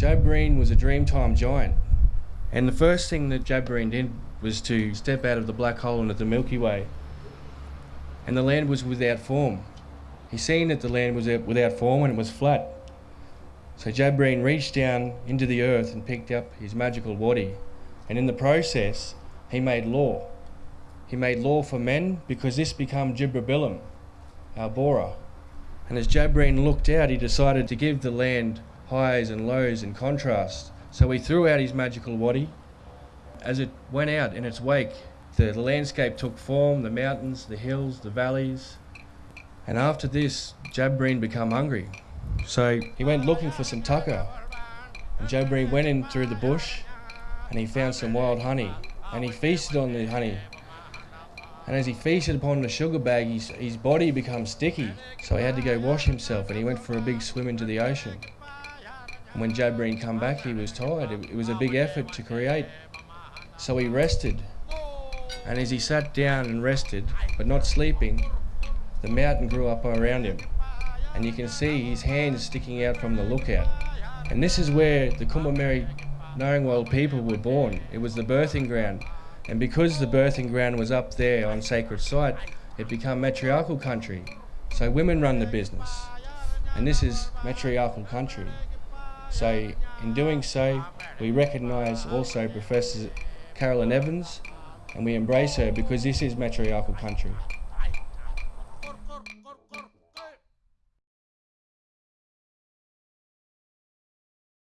Breen was a Dreamtime giant. And the first thing that Breen did was to step out of the black hole into the Milky Way. And the land was without form. He seen that the land was without form and it was flat. So Breen reached down into the earth and picked up his magical waddy. And in the process, he made law. He made law for men because this became Jibra our Bora. And as Joe looked out, he decided to give the land highs and lows and contrast. So he threw out his magical waddy. As it went out in its wake, the, the landscape took form, the mountains, the hills, the valleys. And after this, Jabreen became hungry. So he went looking for some tucker. And Jabreen went in through the bush and he found some wild honey. And he feasted on the honey and as he feasted upon the sugar bag, his, his body became sticky. So he had to go wash himself and he went for a big swim into the ocean. When Jabreen come back, he was tired. It, it was a big effort to create. So he rested. And as he sat down and rested, but not sleeping, the mountain grew up around him. And you can see his hands sticking out from the lookout. And this is where the Kombumerri Ngarangwal people were born. It was the birthing ground. And because the birthing ground was up there on sacred site, it became matriarchal country. So women run the business. And this is matriarchal country. So in doing so, we recognise also Professor Carolyn Evans and we embrace her because this is matriarchal country.